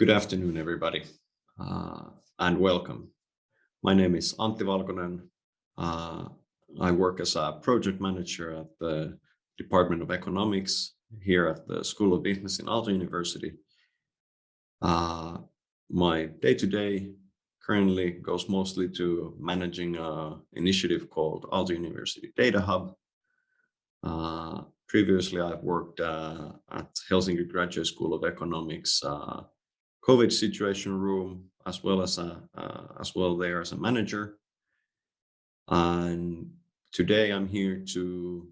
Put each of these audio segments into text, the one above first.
Good afternoon, everybody, uh, and welcome. My name is Antti Valkonen. Uh, I work as a project manager at the Department of Economics here at the School of Business in Aalto University. Uh, my day-to-day -day currently goes mostly to managing an initiative called Aalto University Data Hub. Uh, previously, I've worked uh, at Helsinki Graduate School of Economics uh, COVID situation room, as well as a uh, as well there as a manager. And today I'm here to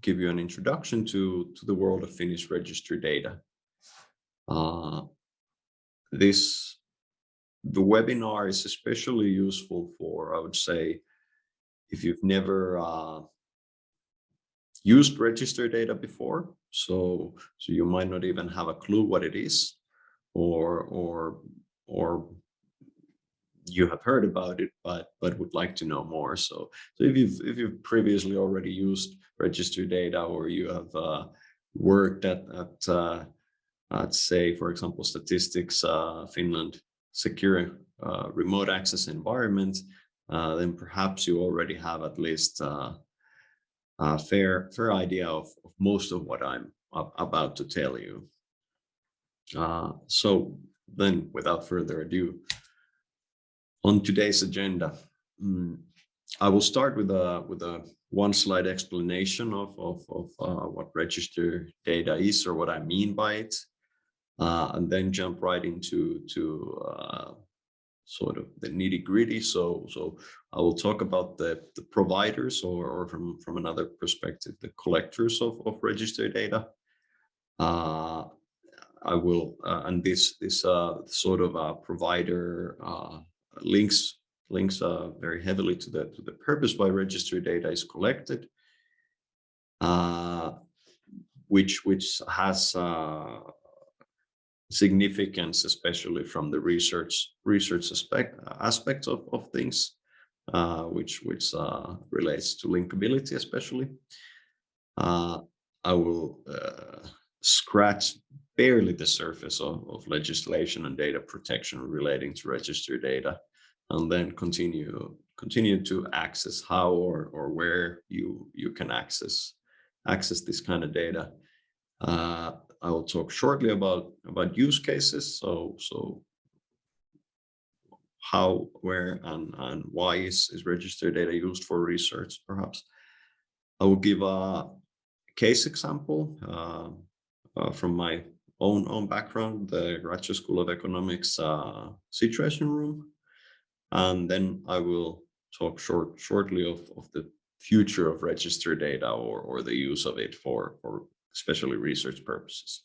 give you an introduction to to the world of Finnish registry data. Uh, this the webinar is especially useful for I would say if you've never uh, used register data before, so so you might not even have a clue what it is or or or you have heard about it but but would like to know more. So so if you've if you've previously already used register data or you have uh, worked at at uh, at say for example statistics uh, finland secure uh, remote access environment uh, then perhaps you already have at least uh, a fair fair idea of, of most of what i'm about to tell you uh, so then without further ado, on today's agenda, um, I will start with a with a one slide explanation of, of, of uh, what register data is or what I mean by it, uh, and then jump right into to uh, sort of the nitty gritty. So so I will talk about the, the providers or, or from, from another perspective, the collectors of, of register data. Uh, I will, uh, and this this uh, sort of uh, provider uh, links links uh, very heavily to the to the purpose why registry data is collected, uh, which which has significance, especially from the research research aspect aspects of of things, which which relates to linkability, especially. I will scratch barely the surface of, of legislation and data protection relating to register data and then continue continue to access how or or where you you can access access this kind of data. Uh, i will talk shortly about about use cases so so how where and and why is is register data used for research perhaps. I will give a case example uh, uh, from my own own background, the Graduate School of Economics uh, Situation Room, and then I will talk short shortly of, of the future of register data or, or the use of it for, for especially research purposes.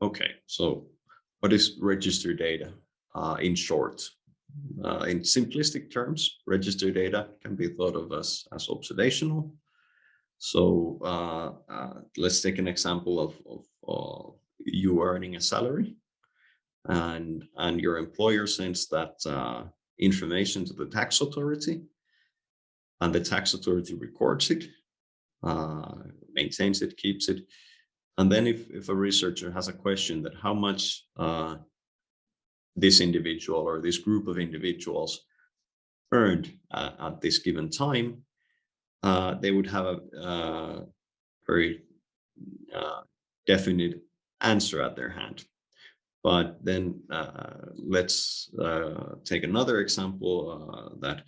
Okay, so what is register data uh, in short? Uh, in simplistic terms, register data can be thought of as, as observational so uh, uh, let's take an example of, of, you earning a salary and, and your employer sends that uh, information to the tax authority and the tax authority records it, uh, maintains it, keeps it. And then if, if a researcher has a question that how much uh, this individual or this group of individuals earned uh, at this given time, uh, they would have a uh, very uh, definite answer at their hand. But then uh, let's uh, take another example uh, that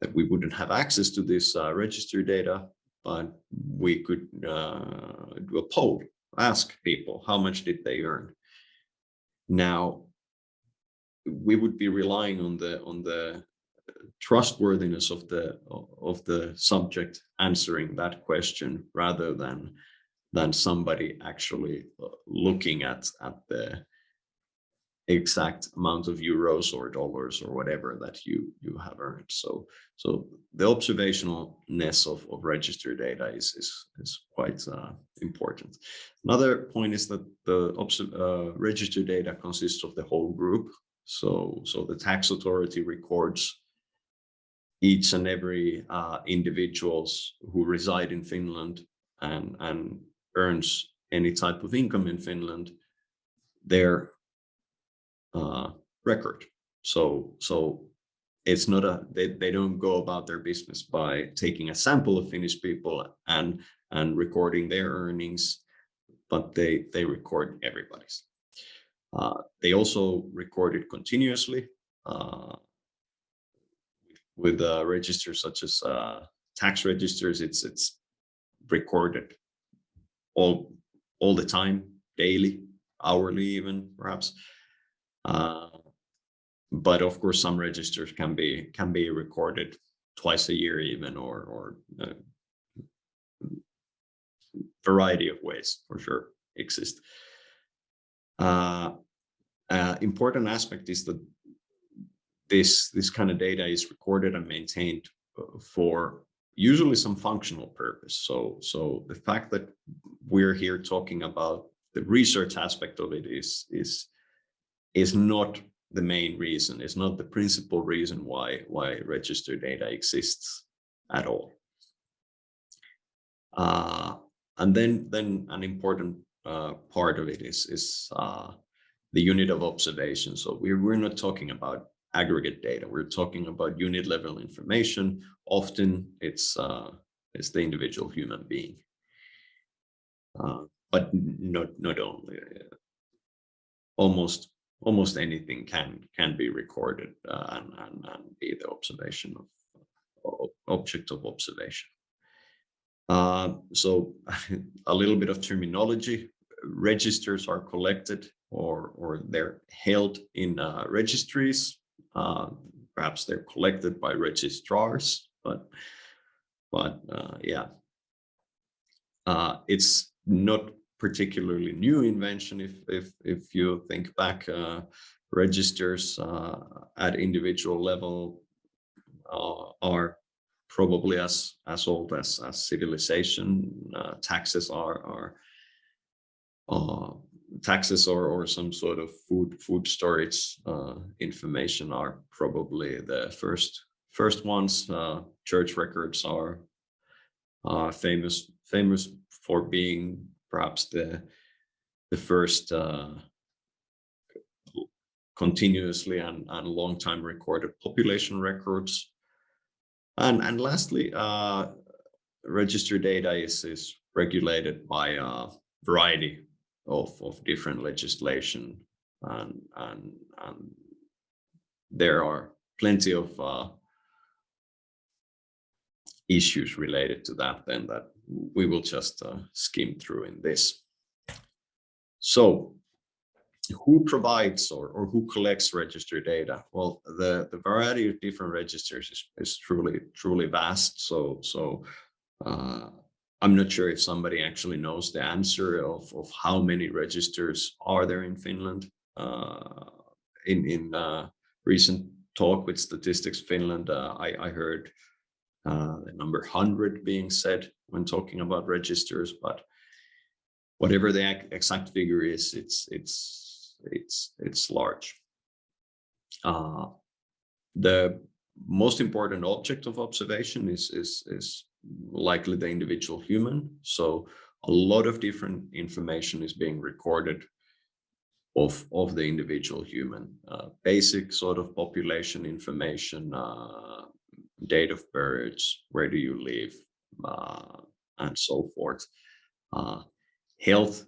that we wouldn't have access to this register data, but we could do a poll, ask people how much did they earn. Now, we would be relying on the on the trustworthiness of the of the subject answering that question rather than than somebody actually uh, looking at at the exact amount of euros or dollars or whatever that you you have earned. So so the observationalness of, of register data is is, is quite uh, important. Another point is that the uh, register data consists of the whole group. So so the tax authority records each and every uh, individuals who reside in Finland and, and earns any type of income in Finland their uh, record. So, so it's not a they, they don't go about their business by taking a sample of Finnish people and and recording their earnings, but they they record everybody's. Uh, they also record it continuously uh, with uh, registers such as uh, tax registers. It's it's recorded all all the time, daily, hourly, even perhaps. Uh, but of course, some registers can be can be recorded twice a year, even or or uh, variety of ways for sure exist. Uh, uh, important aspect is that this this kind of data is recorded and maintained uh, for usually some functional purpose. So so the fact that we're here talking about the research aspect of it is is is not the main reason, is not the principal reason why why register data exists at all. Uh, and then then an important uh, part of it is is uh, the unit of observation. So we're we're not talking about aggregate data. We're talking about unit level information. Often it's uh, it's the individual human being, uh, but not not only. Uh, almost almost anything can can be recorded uh, and, and, and be the observation of, object of observation. Uh, so a little bit of terminology. Registers are collected or or they're held in uh, registries. Uh, perhaps they're collected by registrars, but but uh, yeah, uh, it's not particularly new invention if if if you think back uh, registers uh, at individual level are probably as as old as as civilization taxes are are taxes or or some sort of food food storage uh, information are probably the first first ones church records are famous famous for being perhaps the the first uh, continuously and, and long time recorded population records. And, and lastly, uh, register data is, is regulated by a variety of, of different legislation and, and, and there are plenty of uh, issues related to that then that we will just uh, skim through in this. So who provides or, or who collects register data? Well, the, the variety of different registers is, is truly, truly vast. So, so uh, I'm not sure if somebody actually knows the answer of, of how many registers are there in Finland. Uh, in in uh, recent talk with Statistics Finland, uh, I, I heard uh, the number 100 being said when talking about registers, but whatever the exact figure is, it's it's it's it's large. Uh, the most important object of observation is is is likely the individual human. So a lot of different information is being recorded of of the individual human. Uh, basic sort of population information, uh, date of birth, where do you live, uh, and so forth. Uh, health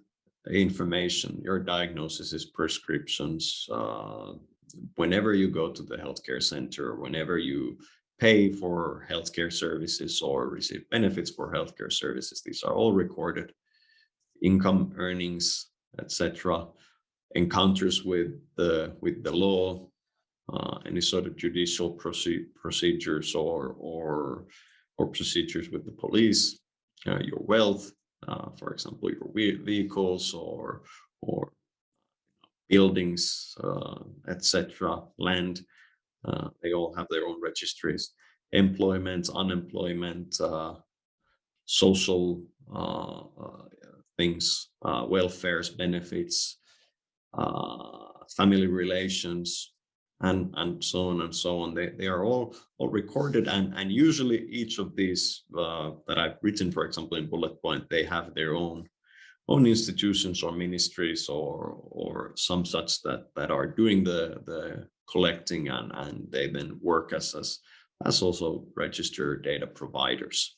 information, your diagnosis is prescriptions. Uh, whenever you go to the healthcare center, whenever you pay for healthcare services or receive benefits for healthcare services, these are all recorded. Income, earnings, etc. Encounters with the with the law, uh, any sort of judicial proce procedures or or or procedures with the police, uh, your wealth, uh, for example, your vehicles or or buildings, uh, etc., land. Uh, they all have their own registries. Employment, unemployment, uh, social things, welfares, benefits, family relations, and and so on and so on they, they are all all recorded and and usually each of these uh, that i've written for example in bullet point they have their own own institutions or ministries or or some such that that are doing the the collecting and and they then work as as as also register data providers.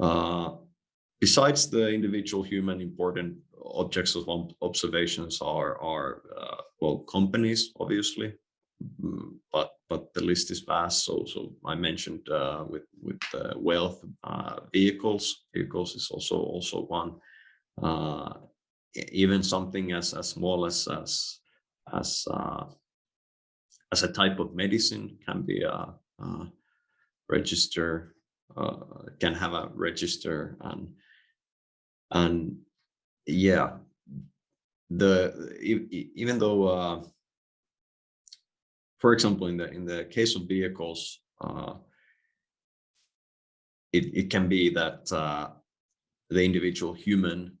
Uh, besides the individual human important objects of observations are are uh, well companies obviously but but the list is vast. So so i mentioned uh, with with uh, wealth uh, vehicles. Vehicles is also also one. Uh, even something as as small as as as uh, as a type of medicine can be a, a register can have a register and and yeah. The even though for example in the in the case of vehicles uh, it, it can be that uh, the individual human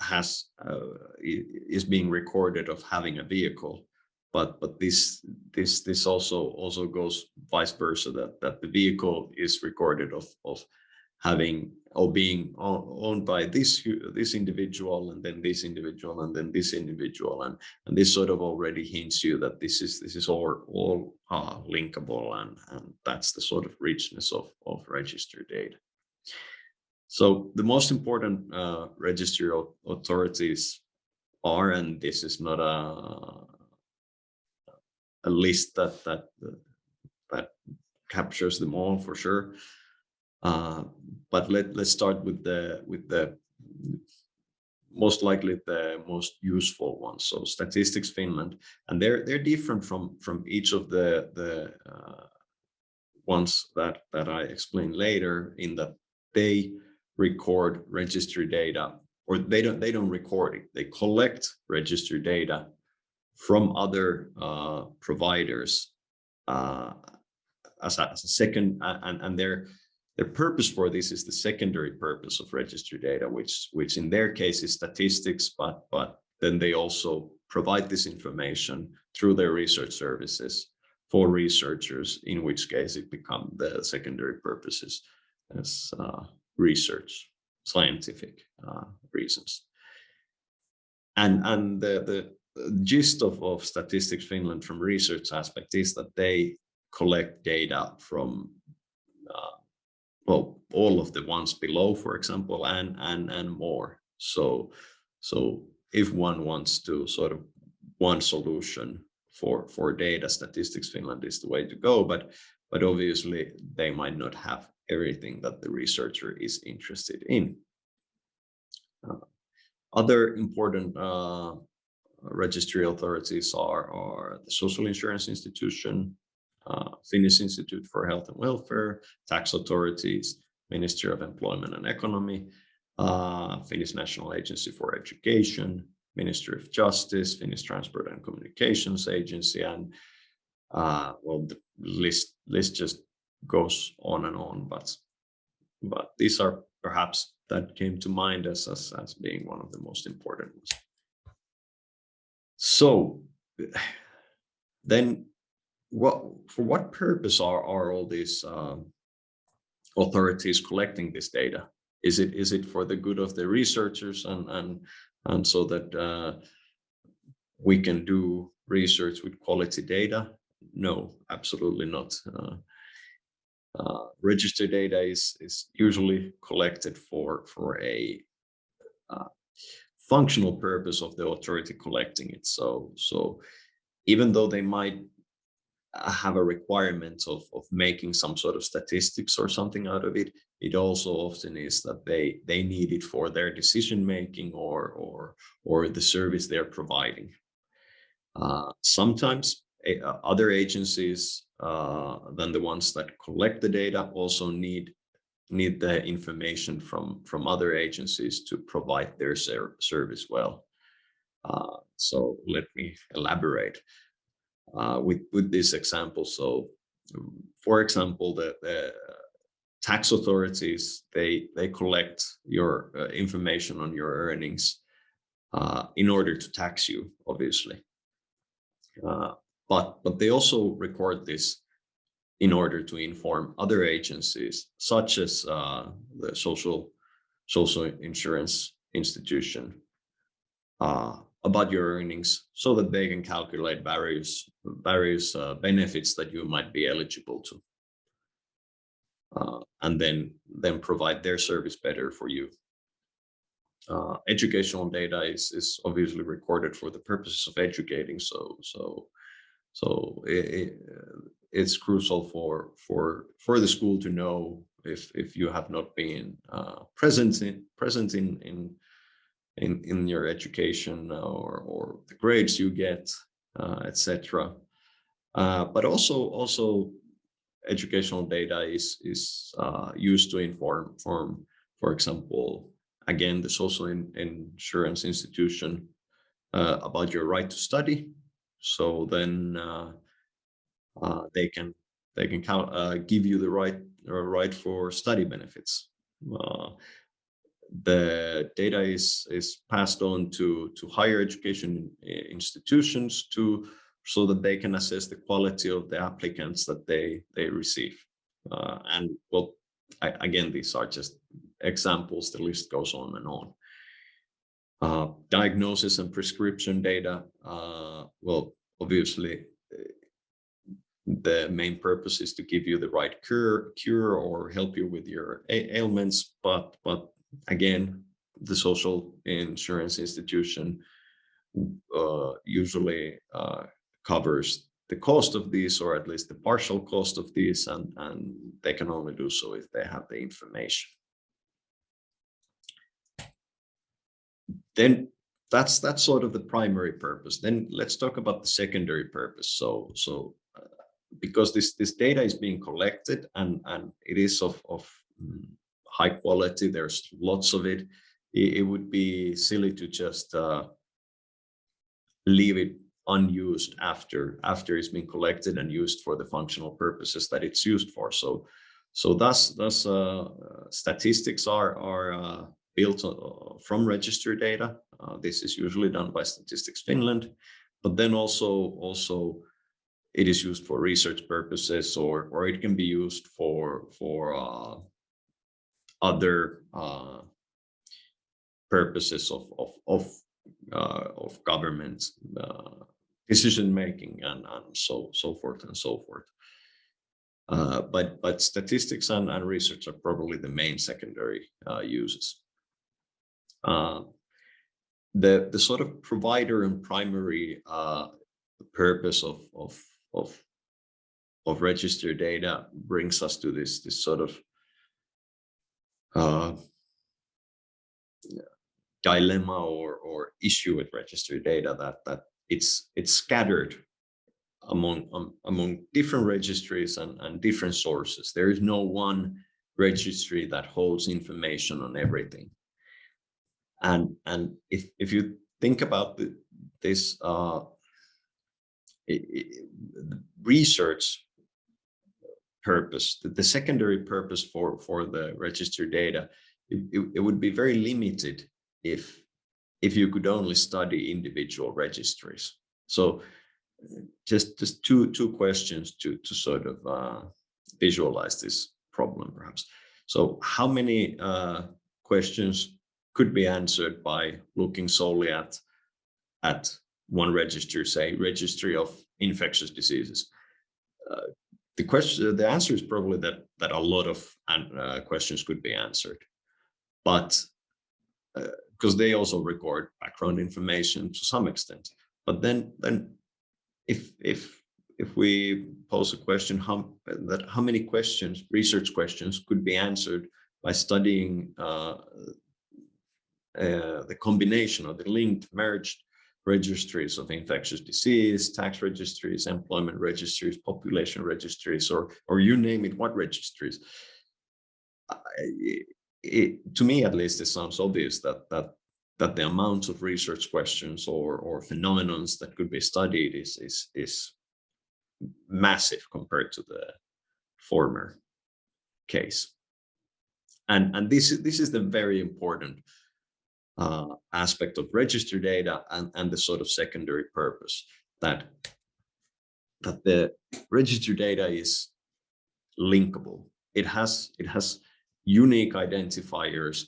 has uh, is being recorded of having a vehicle but but this this this also also goes vice versa that that the vehicle is recorded of of having or being owned by this this individual and then this individual and then this individual. And and this sort of already hints you that this is this is all all uh, linkable and and that's the sort of richness of of register data. So the most important uh, registry authorities are and this is not a a list that that that captures them all for sure uh, but let, let's start with the with the most likely the most useful ones. So Statistics Finland, and they're they're different from from each of the the uh, ones that that I explain later in that they record registry data or they don't they don't record it they collect registry data from other uh, providers uh, as, a, as a second and and they're the purpose for this is the secondary purpose of registry data, which, which in their case is statistics, but, but then they also provide this information through their research services for researchers, in which case it become the secondary purposes as uh, research, scientific uh, reasons. And, and the, the gist of, of Statistics Finland from research aspect is that they collect data from uh, well all of the ones below for example and and and more. So so if one wants to sort of one solution for for data statistics finland is the way to go but but obviously they might not have everything that the researcher is interested in. Uh, other important uh, registry authorities are, are the social insurance institution Finnish Institute for Health and Welfare, tax authorities, Ministry of Employment and Economy, uh, Finnish National Agency for Education, Ministry of Justice, Finnish Transport and Communications Agency, and uh, well, the list list just goes on and on. But but these are perhaps that came to mind as as, as being one of the most important ones. So then what for what purpose are are all these um, authorities collecting this data? Is it is it for the good of the researchers and and and so that uh, we can do research with quality data? No, absolutely not. Uh, uh, register data is is usually collected for for a uh, functional purpose of the authority collecting it. So so even though they might have a requirement of, of making some sort of statistics or something out of it. It also often is that they they need it for their decision making or or or the service they're providing. Uh, sometimes uh, other agencies uh, than the ones that collect the data also need need the information from from other agencies to provide their ser service well. Uh, so let me elaborate uh, with with this example. So, for example, the, the tax authorities they they collect your uh, information on your earnings uh, in order to tax you, obviously. Uh, but but they also record this in order to inform other agencies, such as uh, the social social insurance institution uh, about your earnings so that they can calculate various various uh, benefits that you might be eligible to. Uh, and then then provide their service better for you. Uh, educational data is is obviously recorded for the purposes of educating so so so it, it, it's crucial for for for the school to know if if you have not been uh, present in present in in in in your education or or the grades you get uh, etc uh, but also also educational data is is uh, used to inform form for example again the social in, insurance institution uh, about your right to study so then uh, uh, they can they can count, give you the right right for study benefits. The data is is passed on to to higher education institutions to so that they can assess the quality of the applicants that they they receive. Uh, and well, I, again, these are just examples. The list goes on and on. Uh, diagnosis and prescription data. Uh, well, obviously, the main purpose is to give you the right cure, cure or help you with your ailments. But but again, the social insurance institution uh, usually uh, covers the cost of these, or at least the partial cost of these, and and they can only do so if they have the information. Then that's that's sort of the primary purpose. Then let's talk about the secondary purpose. So so because this this data is being collected and and it is of of mm, high quality there's lots of it. It, it would be silly to just uh, leave it unused after after it's been collected and used for the functional purposes that it's used for. So so thus thus uh, statistics are are uh, built uh, from register data. Uh, this is usually done by statistics finland but then also also it is used for research purposes or or it can be used for for uh, other uh, purposes of of of, uh, of government uh, decision making and and so so forth and so forth. Uh, but but statistics and, and research are probably the main secondary uh, uses. the the sort of provider and primary purpose of of of of register data brings us to this this sort of uh, dilemma or or issue with register data that that it's it's scattered among um, among different registries and, and different sources. There is no one registry that holds information on everything. And and if if you think about the, this uh, research purpose, the, the, secondary purpose for, for the registered data, it, it, it, would be very limited if, if you could only study individual registries. So just, just two, two questions to, to sort of uh, visualize this problem perhaps. So how many uh, questions could be answered by looking solely at, at one register, say registry of infectious diseases? Uh, the question, the answer is probably that that a lot of uh, questions could be answered, but because uh, they also record background information to some extent. But then, then if if if we pose a question, how that how many questions, research questions, could be answered by studying uh, uh, the combination or the linked merged registries of infectious disease, tax registries, employment registries, population registries, or, or you name it, what registries. It, it, to me, at least, it sounds obvious that that that the amount of research questions or or phenomenons that could be studied is is is massive compared to the former case. And and this this is the very important uh, aspect of register data and, and the sort of secondary purpose that that the register data is linkable. It has it has unique identifiers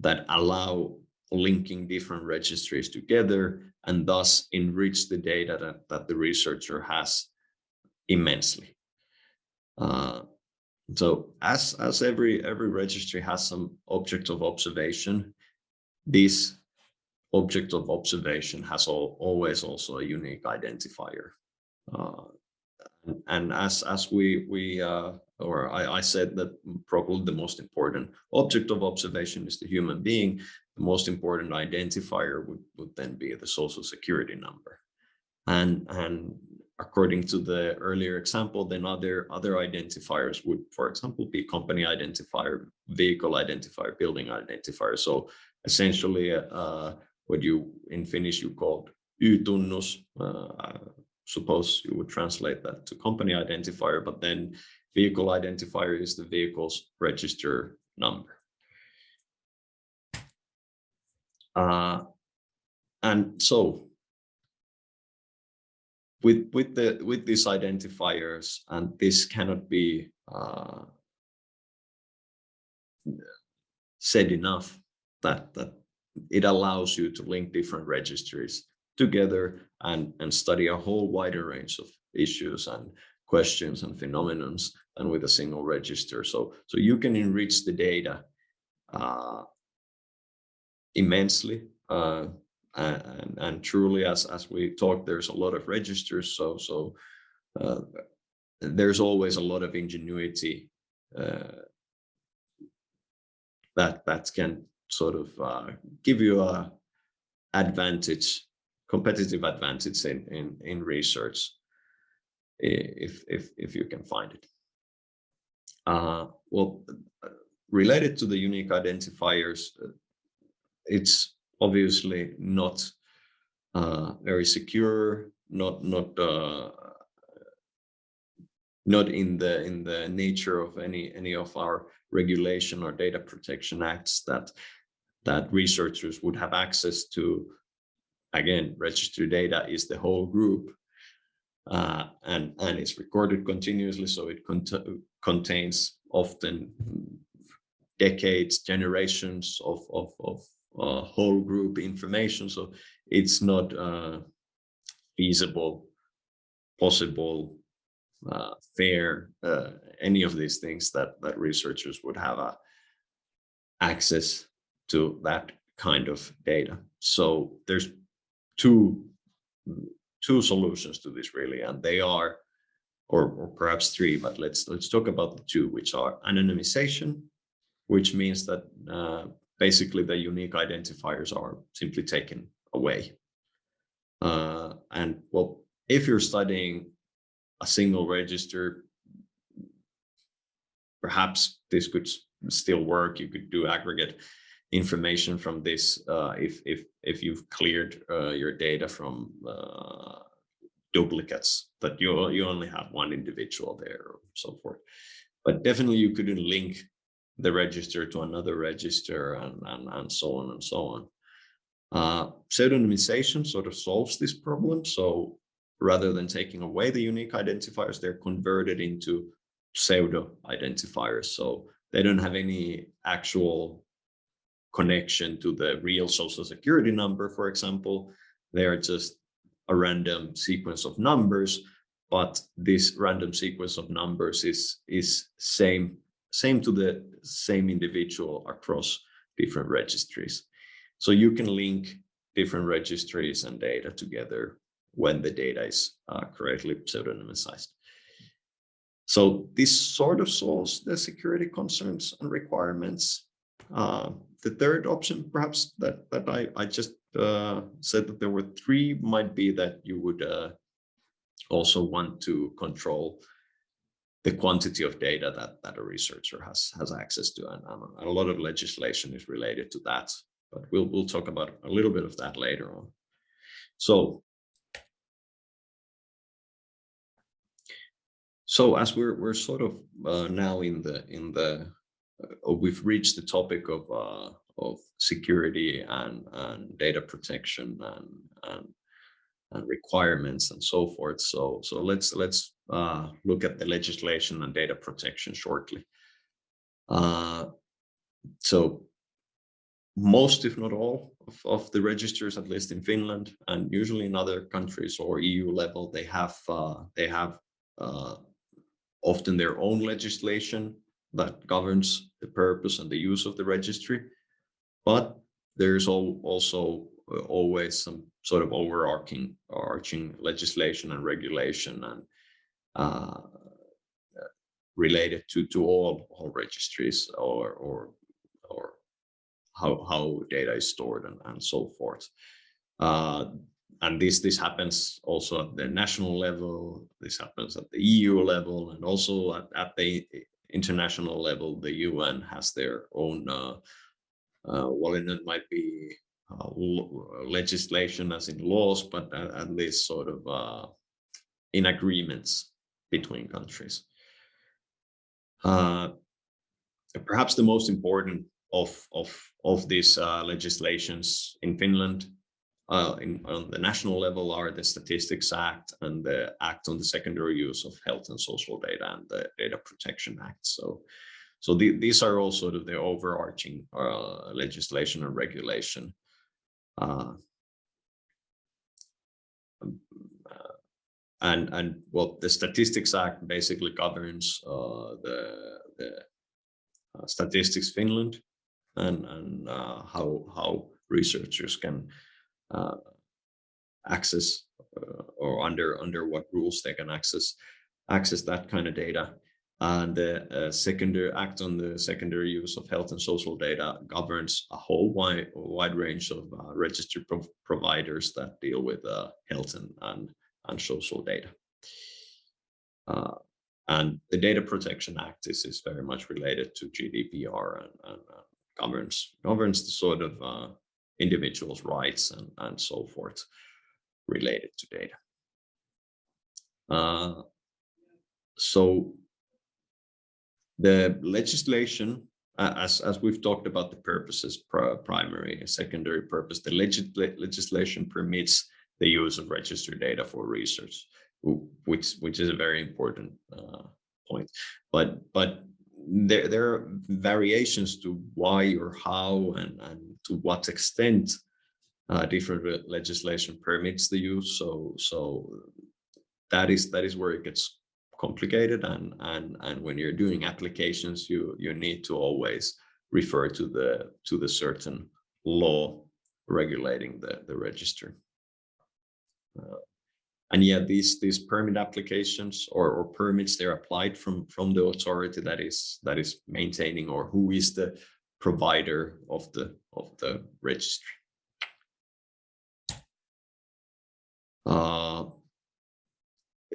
that allow linking different registries together and thus enrich the data that, that the researcher has immensely. Uh, so as, as every, every registry has some object of observation, this object of observation has all, always also a unique identifier. Uh, and, and as, as we, we uh, or I, I said that probably the most important object of observation is the human being, the most important identifier would, would then be the social security number. And, and according to the earlier example, then other, other identifiers would, for example, be company identifier, vehicle identifier, building identifier. So essentially, uh, what you in Finnish you called Y-tunnus, uh, suppose you would translate that to company identifier, but then vehicle identifier is the vehicle's register number. Uh, and so with with the with these identifiers, and this cannot be uh, said enough that that it allows you to link different registries together and and study a whole wider range of issues and questions and phenomenons than with a single register. So so you can enrich the data uh, immensely. Uh, and, and truly, as, as we talked, there's a lot of registers. So, so uh, there's always a lot of ingenuity uh, that that can sort of uh, give you a advantage, competitive advantage in in, in research if if if you can find it. Uh, well, related to the unique identifiers, it's obviously not uh, very secure, not not uh, not in the in the nature of any any of our regulation or data protection acts that that researchers would have access to. Again, registry data is the whole group, uh, and and it's recorded continuously, so it cont contains often decades, generations of of of uh, whole group information. So it's not uh, feasible, possible, uh, fair, uh, any of these things that, that researchers would have uh, access to that kind of data. So there's two, two solutions to this really, and they are, or, or perhaps three, but let's, let's talk about the two, which are anonymization, which means that uh, basically the unique identifiers are simply taken away. Uh, and well, if you're studying a single register, perhaps this could still work. You could do aggregate information from this uh, if if if you've cleared uh, your data from uh, duplicates that you you only have one individual there or so forth. But definitely you couldn't link the register to another register and, and, and so on and so on. Uh, pseudonymization sort of solves this problem. So rather than taking away the unique identifiers, they're converted into pseudo identifiers. So they don't have any actual connection to the real social security number, for example. They are just a random sequence of numbers, but this random sequence of numbers is, is same same to the same individual across different registries. So you can link different registries and data together when the data is uh, correctly pseudonymized. So this sort of solves the security concerns and requirements. Uh, the third option, perhaps that, that I, I just uh, said that there were three, might be that you would uh, also want to control the quantity of data that, that a researcher has, has access to. And, um, a lot of legislation is related to that, but we'll, we'll talk about a little bit of that later on. So, so as we're, we're sort of uh, now in the, in the, uh, we've reached the topic of, uh, of security and, and data protection and, and and requirements and so forth. So, so let's let's uh, look at the legislation and data protection shortly. Uh, so most, if not all, of, of, the registers, at least in Finland and usually in other countries or EU level, they have uh, they have uh, often their own legislation that governs the purpose and the use of the registry. But there's also uh, always some sort of overarching arching legislation and regulation and uh, related to to all all registries or or or how how data is stored and, and so forth. Uh, and this this happens also at the national level. This happens at the EU level, and also at, at the international level. The UN has their own. Uh, uh, well, it might be uh, legislation as in laws, but at, at least sort of uh, in agreements between countries. Uh, perhaps the most important of of of these uh, legislations in Finland uh, in, on the national level are the Statistics Act and the Act on the Secondary Use of Health and Social Data and the Data Protection Act. So, so the, these are all sort of the overarching uh, legislation and regulation. Uh, um, uh, and and well, the Statistics Act basically governs uh, the the uh, Statistics Finland and and how how researchers can uh, access uh, or under under what rules they can access access that kind of data. And the uh, secondary act on the secondary use of health and social data governs a whole wide wide range of uh, registered pro providers that deal with uh, health and, and and social data. Uh, and the data protection act is is very much related to gdpr and, and governs governs the sort of individuals' rights and, and so forth related to data. Uh, so the legislation, as, as we've talked about the purposes, primary and secondary purpose, the legislation permits the use of registered data for research, which, which is a very important uh, point. But, but there, there are variations to why or how and, and to what extent uh, different legislation permits the use. So, so that is that is where it gets complicated. And and and when you're doing applications, you you need to always refer to the to the certain law regulating the the register. Uh, and yet these these permit applications or, or permits they're applied from from the authority that is that is maintaining or who is the provider of the of the registry uh,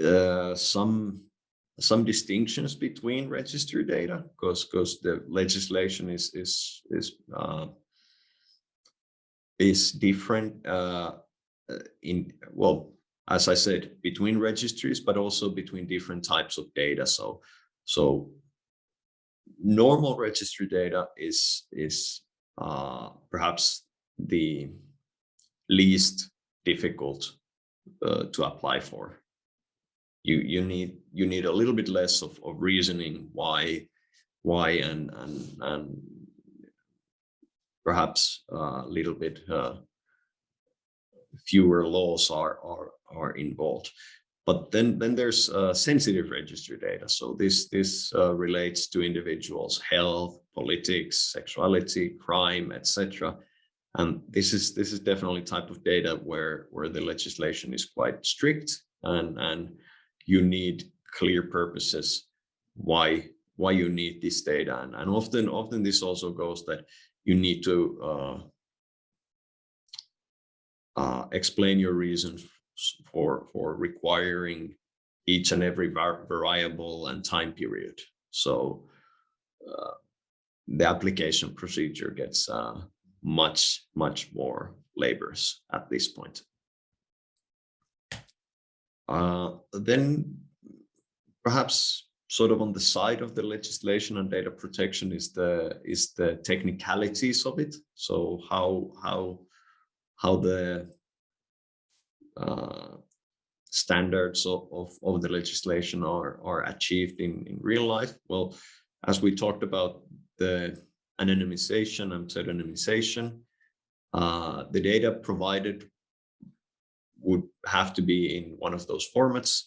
uh, some some distinctions between registry data because because the legislation is is is uh, is different uh, in well as I said, between registries, but also between different types of data. So, so normal registry data is is uh, perhaps the least difficult uh, to apply for. You you need you need a little bit less of, of reasoning why why and and and perhaps a little bit uh, fewer laws are are are involved. But then, then there's uh, sensitive register data. So this, this uh, relates to individuals' health, politics, sexuality, crime, etc. And this is this is definitely type of data where where the legislation is quite strict and and you need clear purposes why why you need this data and, and often often this also goes that you need to uh, uh, explain your reasons for, for requiring each and every variable and time period. So uh, the application procedure gets uh, much, much more laborious at this point. Uh, then perhaps sort of on the side of the legislation and data protection is the is the technicalities of it. So how how how the uh, standards of, of, of, the legislation are, are achieved in, in real life? Well, as we talked about the anonymization and pseudonymization. Uh, the data provided would have to be in one of those formats.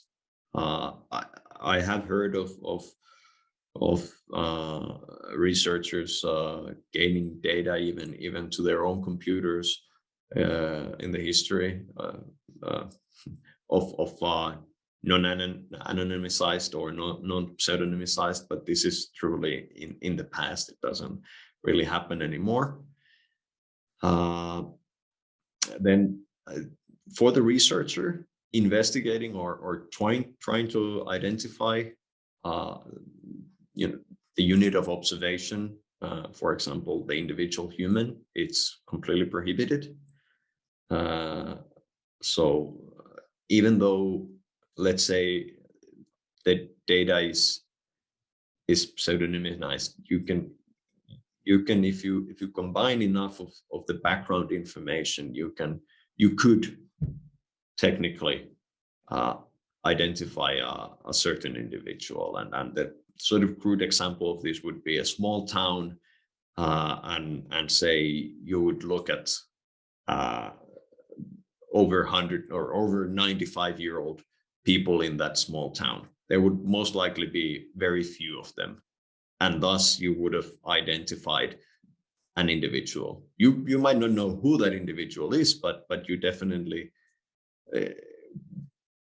Uh, I, I, have heard of of, of uh, researchers uh, gaining data even even to their own computers in the history uh, uh, of of non-anonymized or non-pseudonymized, but this is truly in in the past. It doesn't really happen anymore. then for the researcher investigating or, or trying trying to identify uh, you know the unit of observation uh, for example the individual human it's completely prohibited uh, so even though let's say the data is is pseudonymized you can you can if you if you combine enough of, of the background information you can you could technically uh, identify a, a, certain individual. And, and the sort of crude example of this would be a small town uh, and, and say you would look at uh, over 100 or over 95 year old people in that small town. There would most likely be very few of them. And thus you would have identified an individual. You, you might not know who that individual is, but, but you definitely uh,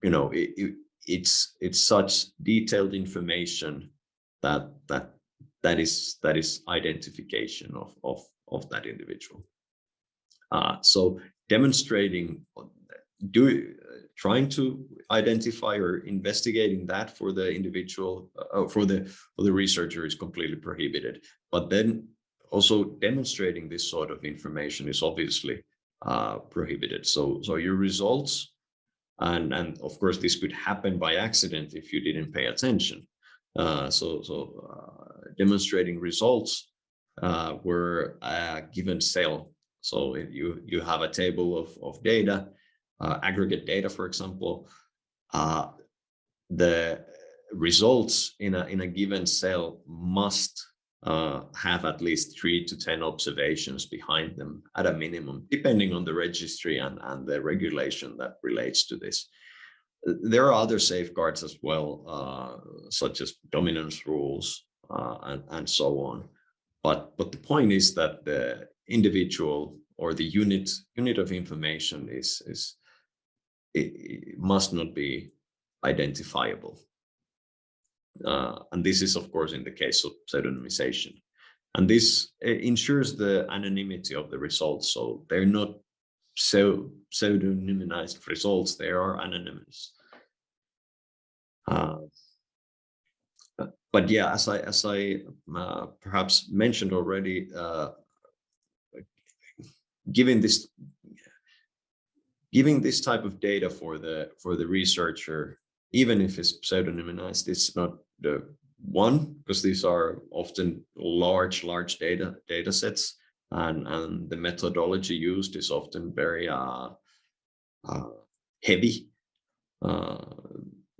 you know, it, it, it's it's such detailed information that that that is that is identification of of of that individual. Uh, so demonstrating, do trying to identify or investigating that for the individual uh, for the for the researcher is completely prohibited. But then also demonstrating this sort of information is obviously uh, prohibited. So so your results and, and of course, this could happen by accident if you didn't pay attention. Uh, so so uh, demonstrating results uh, were a given cell. So you, you have a table of, of data, uh, aggregate data, for example, uh, the results in a, in a given cell must uh, have at least three to 10 observations behind them at a minimum, depending on the registry and, and the regulation that relates to this. There are other safeguards as well, uh, such as dominance rules uh, and, and so on. But, but the point is that the individual or the unit unit of information is, is it, it must not be identifiable. Uh, and this is, of course, in the case of pseudonymization. And this uh, ensures the anonymity of the results. So they're not so pseudonymized results, they are anonymous. Uh, but yeah, as I as I uh, perhaps mentioned already, uh, giving this giving this type of data for the for the researcher even if it's pseudonymized, it's not the one because these are often large, large data data sets, and and the methodology used is often very uh, uh, heavy uh,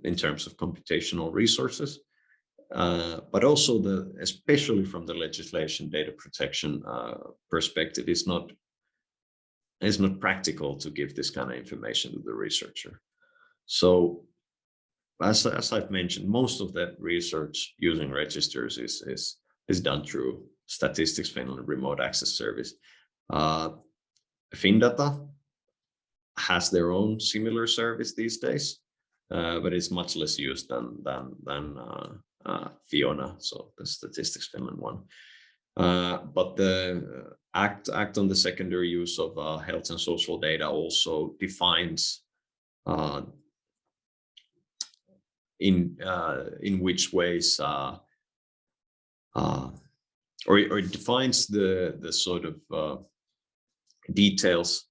in terms of computational resources. Uh, but also the especially from the legislation data protection uh, perspective is not is not practical to give this kind of information to the researcher. So as, as I've mentioned, most of that research using registers is, is, is done through Statistics Finland remote access service. Uh, FinData has their own similar service these days, uh, but it's much less used than than than uh, Fiona, so the Statistics Finland one. Uh, but the act act on the secondary use of uh, health and social data also defines uh, in uh, in which ways uh, uh, or, or it defines the the sort of uh, details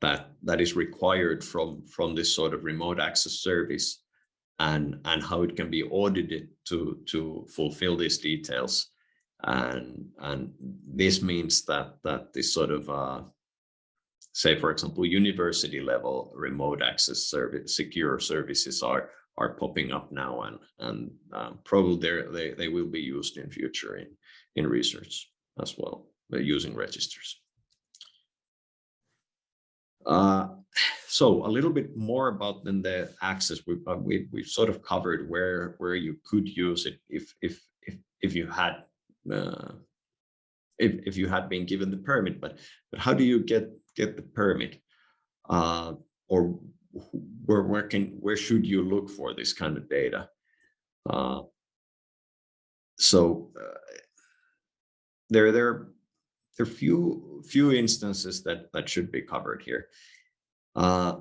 that that is required from from this sort of remote access service and and how it can be audited to to fulfill these details and and this means that that this sort of uh, say for example university level remote access service secure services are are popping up now and and um, probably they they will be used in future in in research as well using registers. Uh, so a little bit more about then the access. We, uh, we we've sort of covered where where you could use it if if if if you had uh, if if you had been given the permit but but how do you get get the permit? Uh, or where where can where should you look for this kind of data? Uh, so uh, there there there are few few instances that that should be covered here. Uh,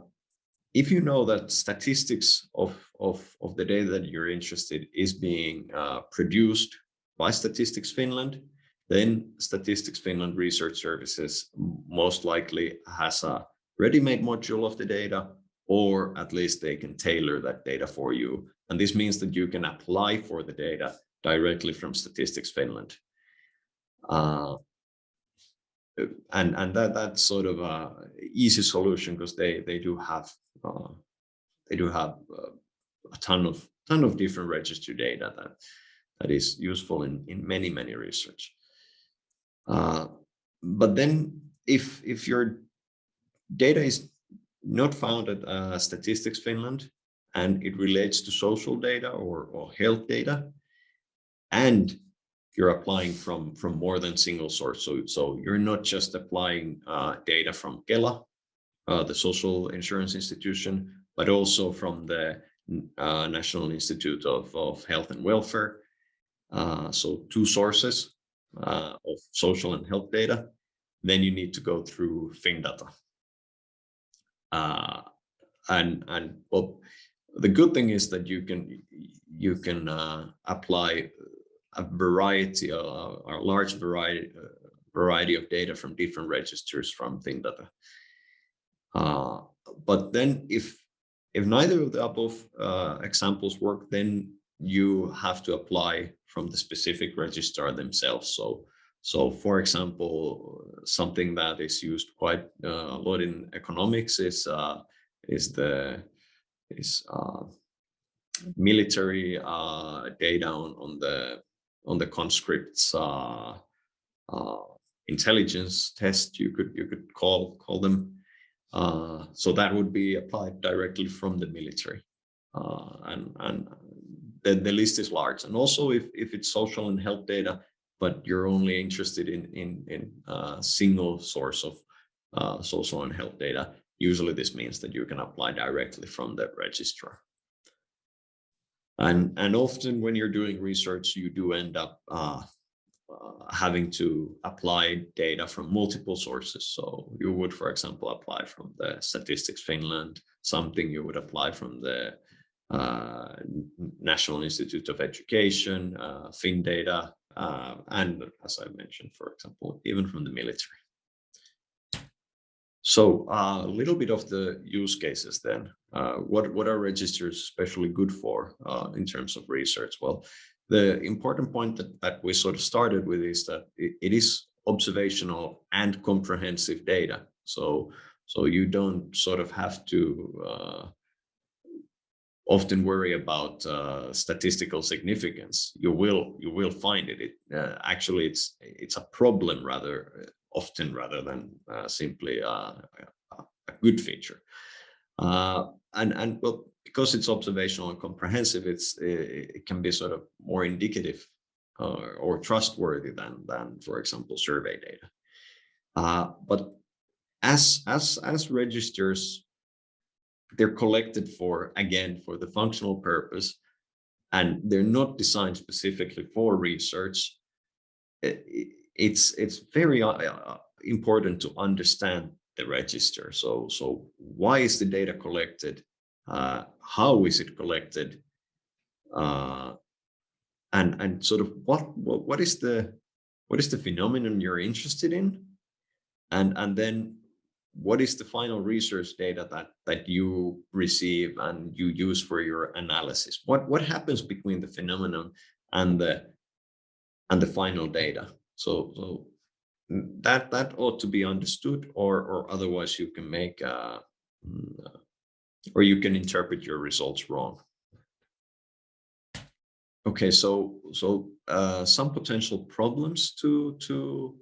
if you know that statistics of of of the data that you're interested is being uh, produced by Statistics Finland, then Statistics Finland Research Services most likely has a ready-made module of the data, or at least they can tailor that data for you. And this means that you can apply for the data directly from Statistics Finland. Uh, and and that that's sort of a easy solution because they they do have uh, they do have uh, a ton of ton of different register data that that is useful in in many many research. Uh, but then if if your data is not found at uh, Statistics Finland and it relates to social data or, or health data and you're applying from from more than single source. So so you're not just applying uh, data from Kela, uh, the social insurance institution, but also from the uh, National Institute of, of Health and Welfare. Uh, so two sources uh, of social and health data. Then you need to go through FinData. Uh, and and well, the good thing is that you can you can apply a variety, a, a large variety, uh, variety of data from different registers from FinData. Uh, but then if if neither of the above uh, examples work, then you have to apply from the specific registrar themselves. So, so for example, something that is used quite uh, a lot in economics is uh, is the is uh, military uh, data on, on the on the conscripts uh, uh, intelligence test, you could you could call call them. Uh, so that would be applied directly from the military, uh, and and the, the list is large. And also, if if it's social and health data, but you're only interested in in in a uh, single source of uh, social and health data, usually this means that you can apply directly from the registrar. And, and often when you're doing research, you do end up uh, uh, having to apply data from multiple sources. So you would, for example, apply from the Statistics Finland, something you would apply from the uh, National Institute of Education, uh, FinData, uh, and as I mentioned, for example, even from the military. So uh, a little bit of the use cases then. Uh, what, what are registers especially good for uh, in terms of research? Well, the important point that, that we sort of started with is that it, it is observational and comprehensive data. So, so you don't sort of have to uh, often worry about uh, statistical significance. You will you will find it. it uh, actually, it's it's a problem rather often rather than uh, simply a, good feature. And and well, because it's observational and comprehensive, it's it, it can be sort of more indicative uh, or trustworthy than than, for example, survey data. Uh, but as as as registers, they're collected for again for the functional purpose, and they're not designed specifically for research. It, it's it's very uh, uh, important to understand the register. So so why is the data collected? Uh, how is it collected? Uh, and and sort of what, what what is the what is the phenomenon you're interested in? And and then what is the final research data that that you receive and you use for your analysis? What what happens between the phenomenon and the and the final data? So, so that that ought to be understood, or or otherwise you can make uh, mm, uh, or you can interpret your results wrong. Okay, so so uh, some potential problems to to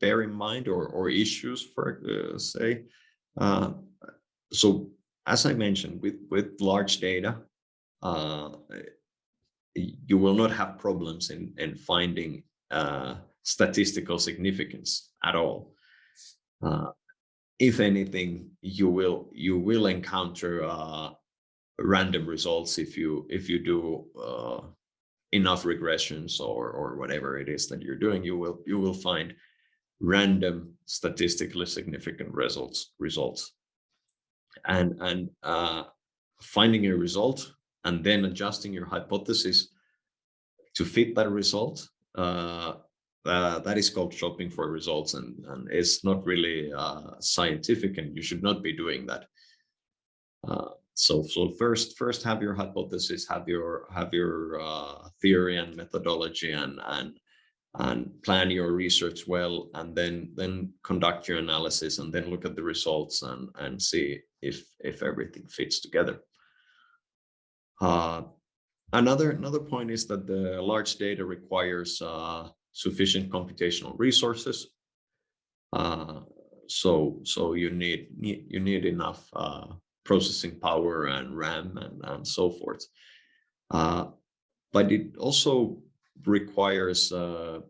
bear in mind or or issues for uh, say. Uh, so as I mentioned, with with large data, uh, you will not have problems in in finding uh, statistical significance at all. Uh, if anything, you will you will encounter random results if you if you do enough regressions or or whatever it is that you're doing, you will you will find random statistically significant results results. And and uh, finding a result and then adjusting your hypothesis to fit that result uh, uh, that is called shopping for results and, and it's not really uh, scientific and you should not be doing that. Uh, so so first first have your hypothesis have your have your uh, theory and methodology and and and plan your research well and then then conduct your analysis and then look at the results and and see if if everything fits together uh, another another point is that the large data requires uh, sufficient computational resources uh, so so you need, you need enough uh, processing power and RAM and, and so forth. Uh, but it also requires uh,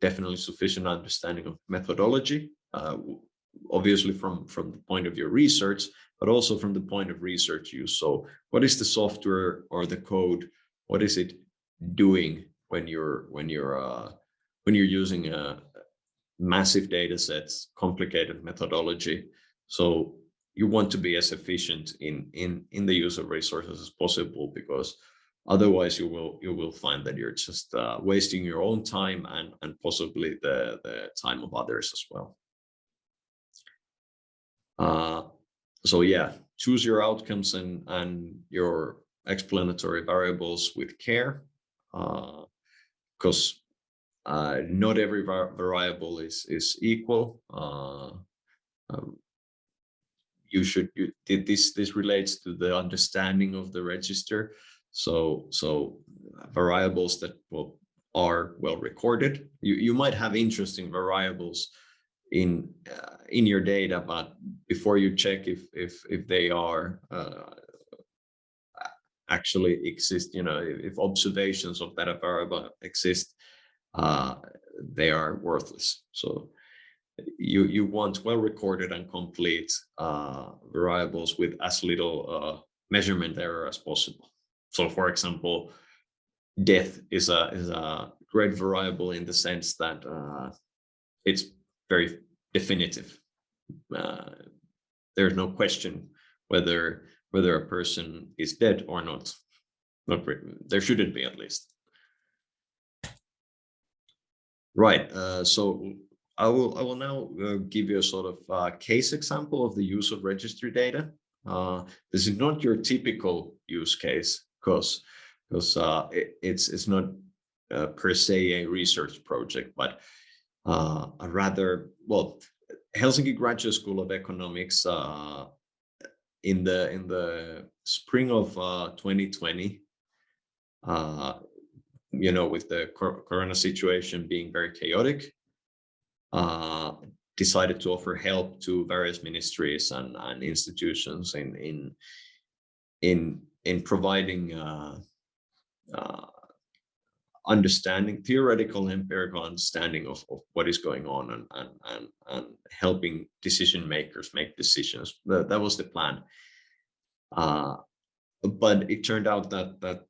definitely sufficient understanding of methodology, uh, obviously from, from the point of your research, but also from the point of research use. So what is the software or the code? What is it doing when you're when you're uh, when you're using a massive data sets, complicated methodology? So you want to be as efficient in in in the use of resources as possible because otherwise you will you will find that you're just uh, wasting your own time and and possibly the the time of others as well uh, so yeah choose your outcomes and and your explanatory variables with care because uh, uh, not every variable is is equal uh, um, you should you, this this relates to the understanding of the register. So so variables that will are well recorded. You you might have interesting variables in uh, in your data but before you check if if if they are uh, actually exist you know if observations of that variable exist uh, they are worthless so you you want well recorded and complete uh, variables with as little uh, measurement error as possible. So, for example, death is a is a great variable in the sense that uh, it's very definitive. Uh, there's no question whether whether a person is dead or not. Not there shouldn't be at least. Right. Uh, so I will I will now uh, give you a sort of uh, case example of the use of registry data. Uh, this is not your typical use case because because uh, it, it's it's not uh, per se a research project, but uh, a rather well Helsinki Graduate School of Economics in the in the spring of 2020 you know, with the corona situation being very chaotic, uh, decided to offer help to various ministries and, and institutions in in in in providing uh, uh, understanding, theoretical empirical understanding of, of what is going on and, and, and, and helping decision makers make decisions. That, that was the plan. Uh, but it turned out that, that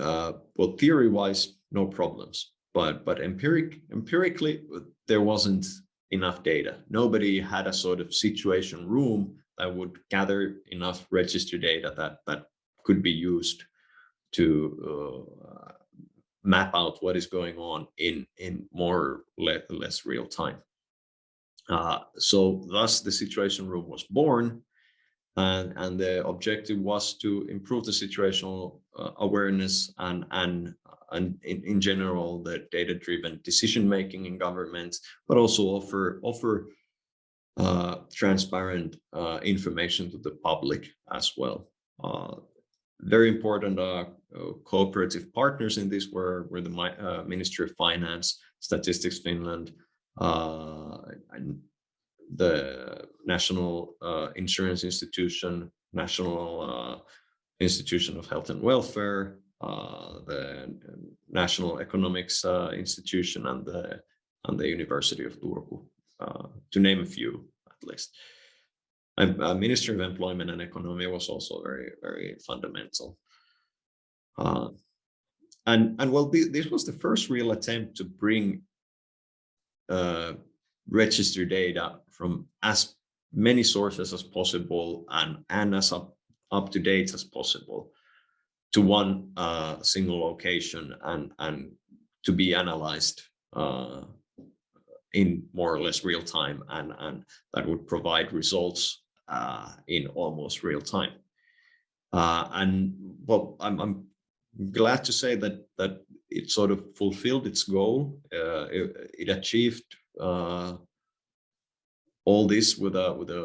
uh, well, theory-wise, no problems but but empiric empirically there wasn't enough data nobody had a sort of situation room that would gather enough register data that that could be used to uh, map out what is going on in in more le less real time uh, so thus the situation room was born and and the objective was to improve the situational uh, awareness and and and in, in general the data-driven decision making in governments, but also offer offer uh, transparent uh, information to the public as well. Very important uh, uh, cooperative partners in this were, were the uh, Ministry of Finance, Statistics Finland, uh, the National Insurance Institution, National Institution of Health and Welfare, the National Economics Institution, and the and the University of Turku, to name a few at least. Ministry of Employment and Economy was also very, very fundamental. Uh, and and well, this was the first real attempt to bring uh, register data from as many sources as possible and and as up, up to date as possible to one uh, single location and and to be analyzed uh, in more or less real time and and that would provide results uh, in almost real time. Uh, and well, I'm, I'm glad to say that that it sort of fulfilled its goal. Uh, it, it, achieved uh, all this with a with a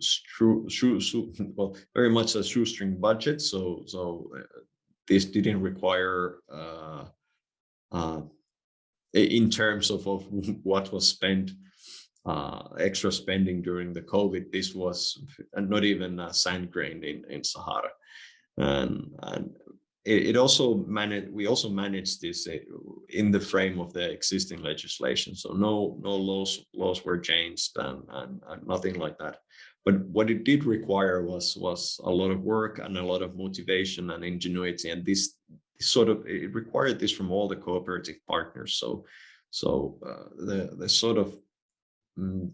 shoe, shoe, well very much a shoestring budget. So so uh, this didn't require uh, uh, in terms of, of what was spent uh, extra spending during the COVID. This was not even a sand grain in, in Sahara. And, and it, it also managed, we also managed this uh, in the frame of the existing legislation. So no, no laws, laws were changed and, and, and nothing like that. But what it did require was, was a lot of work and a lot of motivation and ingenuity. And this, this sort of, it required this from all the cooperative partners. So, so uh, the, the sort of um,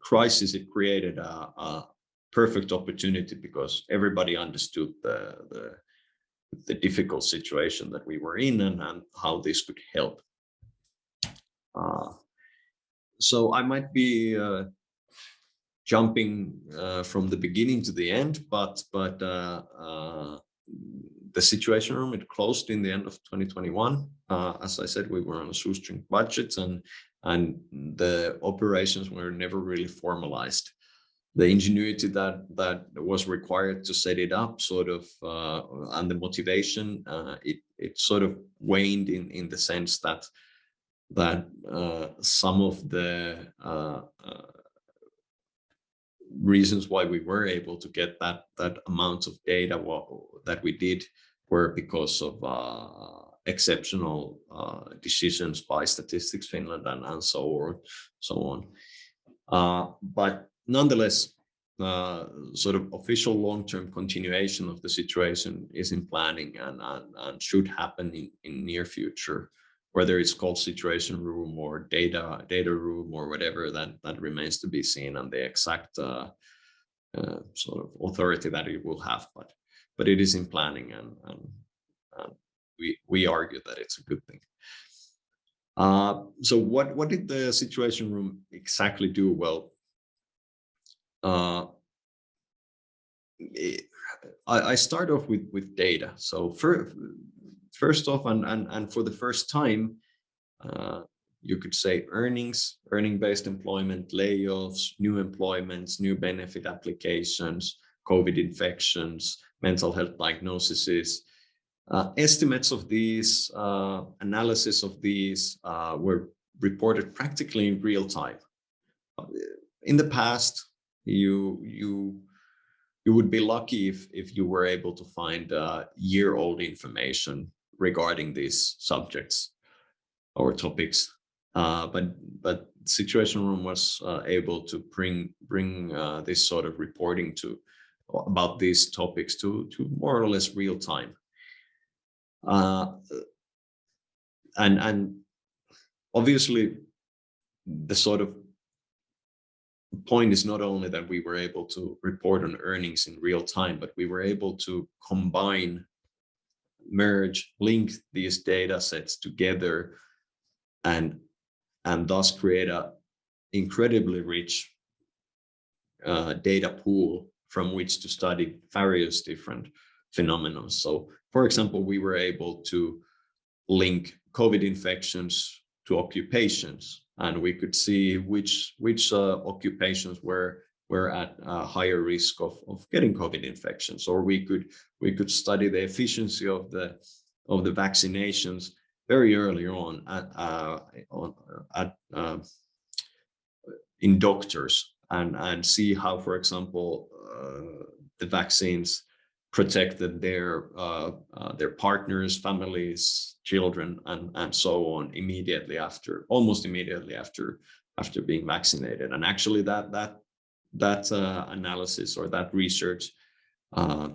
crisis, it created a, a, perfect opportunity because everybody understood the, the, the difficult situation that we were in and, and how this could help. Uh, so I might be uh, jumping uh, from the beginning to the end, but but uh, uh, the situation room it closed in the end of 2021. Uh, as I said, we were on a shoestring budget and and the operations were never really formalized. The ingenuity that that was required to set it up, sort of, uh, and the motivation, uh, it it sort of waned in in the sense that that uh, some of the uh, uh, reasons why we were able to get that that amount of data that we did were because of uh, exceptional uh, decisions by Statistics Finland and, and so on, so on. Uh, but nonetheless, uh, sort of official long-term continuation of the situation is in planning and, and, and should happen in, in near future, whether it's called situation room or data data room or whatever that that remains to be seen and the exact uh, uh, sort of authority that it will have, but but it is in planning and, and, and we, we argue that it's a good thing. Uh, so what, what did the Situation Room exactly do? Well, uh, it, I, I, start off with, with data. So for, first off, and, and, and for the first time, uh, you could say earnings, earning-based employment, layoffs, new employments, new benefit applications, COVID infections, mental health diagnoses, uh, estimates of these, uh, analysis of these uh, were reported practically in real time. Uh, in the past, you you you would be lucky if if you were able to find uh, year-old information regarding these subjects or topics. Uh, but but Situation Room was able to bring bring this sort of reporting to about these topics to to more or less real time. Uh, and and obviously the sort of point is not only that we were able to report on earnings in real time, but we were able to combine, merge, link these data sets together and, and thus create a incredibly rich uh, data pool from which to study various different phenomena. So for example, we were able to link COVID infections to occupations, and we could see which which uh, occupations were were at a higher risk of, of getting COVID infections, or we could we could study the efficiency of the of the vaccinations very early on at, uh, on, at uh, in doctors and and see how, for example, uh, the vaccines protected their uh, uh, their partners, families, children, and and so on immediately after, almost immediately after after being vaccinated. And actually, that that that uh, analysis or that research uh,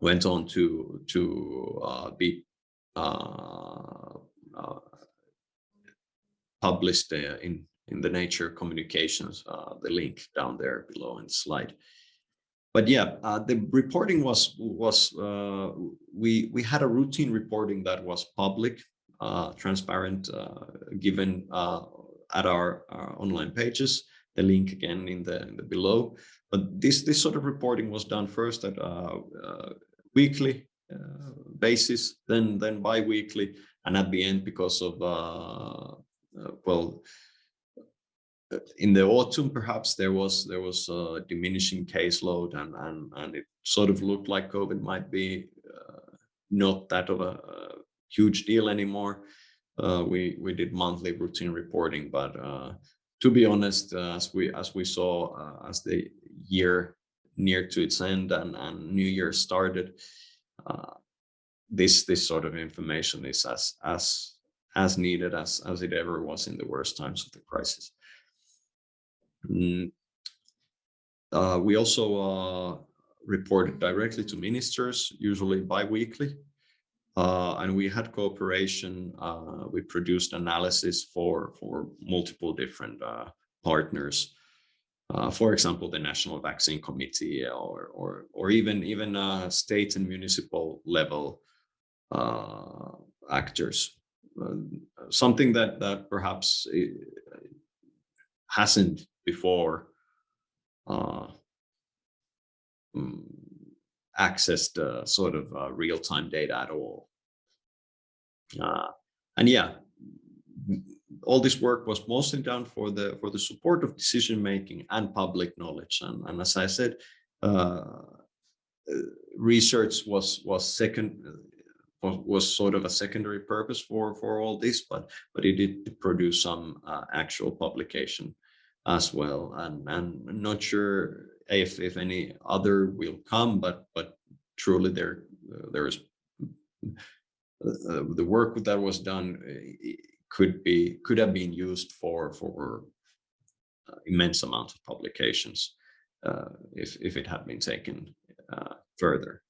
went on to to uh, be uh, published in in the Nature Communications, the link down there below in the slide but yeah, uh, the reporting was was uh, we we had a routine reporting that was public, uh, transparent, uh, given uh, at our, our, online pages. The link again in the, in the, below. But this this sort of reporting was done first at uh, weekly basis, then then bi-weekly, and at the end because of well in the autumn, perhaps there was there was a diminishing caseload, and and and it sort of looked like COVID might be uh, not that of a, a, huge deal anymore. Uh, we we did monthly routine reporting, but uh, to be honest, uh, as we as we saw uh, as the year near to its end and and New Year started, uh, this this sort of information is as as as needed as as it ever was in the worst times of the crisis. Mm. Uh, we also uh, reported directly to ministers, usually bi-weekly. Uh, and we had cooperation. Uh, we produced analysis for, for multiple different uh, partners. Uh, for example, the National Vaccine Committee or, or, or even, even state and municipal level actors. something that, that perhaps hasn't before uh, accessed uh, sort of uh, real-time data at all. Uh, and yeah, all this work was mostly done for the for the support of decision making and public knowledge. And, and as I said, uh, uh, research was was second was sort of a secondary purpose for for all this, but but it did produce some actual publication as well. And I'm not sure if if any other will come, but but truly there uh, there is uh, the work that was done uh, could be could have been used for for uh, immense amount of publications uh, if if it had been taken uh, further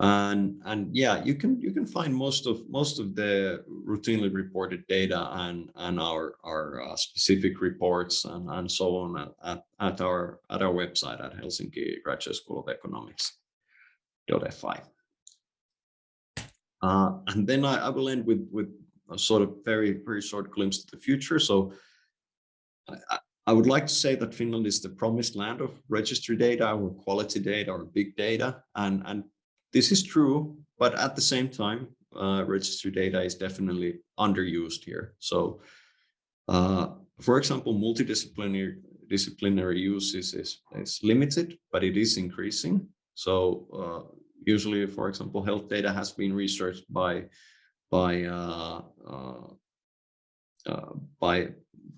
and and yeah you can you can find most of most of the routinely reported data and and our our uh, specific reports and and so on at, at, our at our website at helsinki graduate school of economics fi uh, and then I, I will end with with a sort of very very short glimpse to the future. So I, I would like to say that Finland is the promised land of registry data or quality data or big data. And and this is true, but at the same time, uh, registry data is definitely underused here. So, uh, for example, multidisciplinary disciplinary use is, is, limited, but it is increasing. So uh, usually, for example, health data has been researched by by uh, uh, uh, by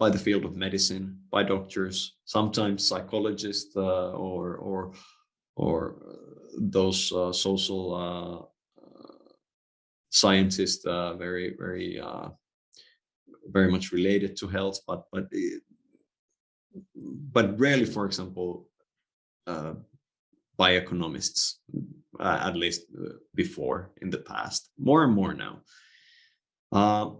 by the field of medicine, by doctors, sometimes psychologists or or or those uh, social uh, scientists uh, very very very much related to health, but but but rarely, for example, by economists, uh, at least uh, before in the past, more and more now. Uh,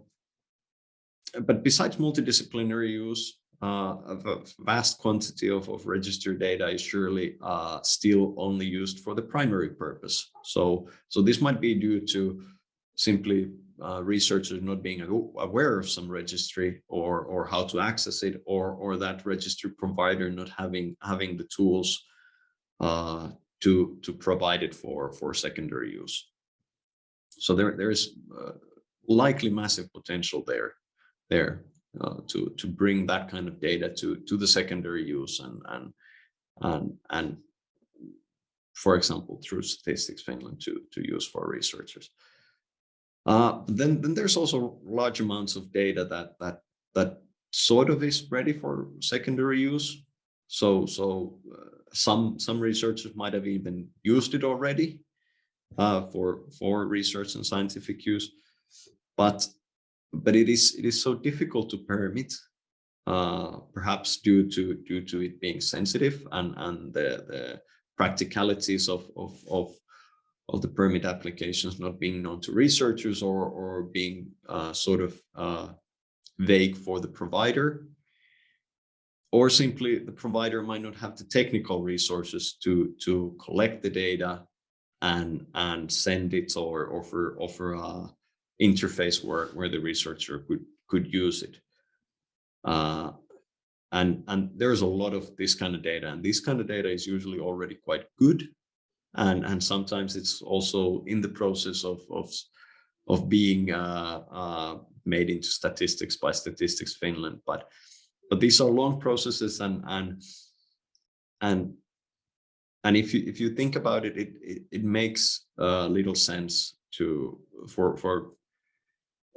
but besides multidisciplinary use, uh, a vast quantity of, of registered data is surely uh, still only used for the primary purpose. So, so this might be due to simply uh, researchers not being aware of some registry or or how to access it, or or that registry provider not having having the tools uh, to to provide it for for secondary use. So there there is uh, likely massive potential there there uh, to to bring that kind of data to to the secondary use and and and and for example through statistics finland to to use for researchers. Uh, then then there's also large amounts of data that that that sort of is ready for secondary use. So so uh, some some researchers might have even used it already uh, for for research and scientific use. But but it is it is so difficult to permit uh, perhaps due to due to it being sensitive and and the the practicalities of of of of the permit applications not being known to researchers or or being uh, sort of uh, vague for the provider. Or simply the provider might not have the technical resources to to collect the data and and send it or offer offer a interface where where the researcher could could use it. Uh, and and there's a lot of this kind of data and this kind of data is usually already quite good. And and sometimes it's also in the process of of of being uh, uh, made into statistics by statistics finland. But but these are long processes and and and and if you if you think about it it it, it makes uh, little sense to for for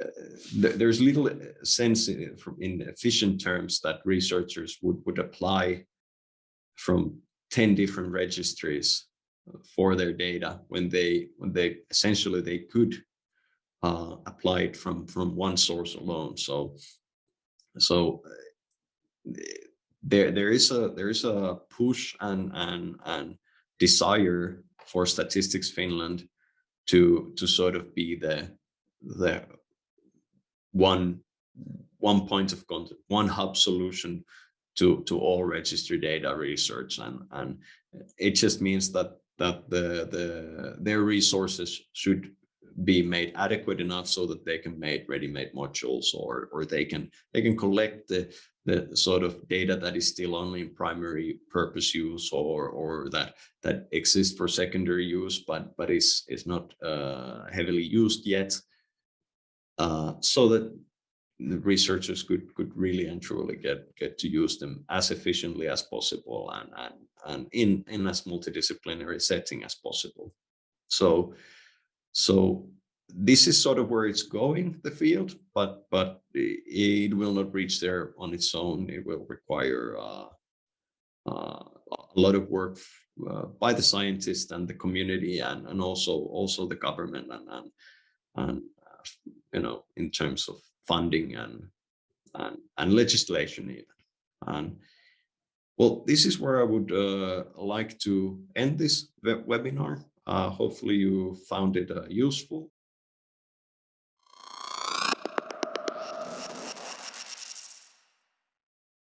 uh, there's little uh, sense in, in efficient terms that researchers would would apply from 10 different registries for their data when they when they essentially they could uh, apply it from from one source alone. So so there there is a there is a push and and and desire for statistics finland to to sort of be the the one one point of contact one hub solution to to all registry data research. And and it just means that that the the their resources should be made adequate enough so that they can make ready-made modules or or they can they can collect the the sort of data that is still only in primary purpose use or or that that exists for secondary use but but is is not uh, heavily used yet uh, so that the researchers could could really and truly get get to use them as efficiently as possible and and and in in as multidisciplinary setting as possible so so this is sort of where it's going, the field, but but it will not reach there on its own. It will require uh, uh, a lot of work uh, by the scientists and the community, and and also also the government, and and, and you know in terms of funding and and and legislation even. And well, this is where I would uh, like to end this web webinar. Uh, hopefully you found it uh, useful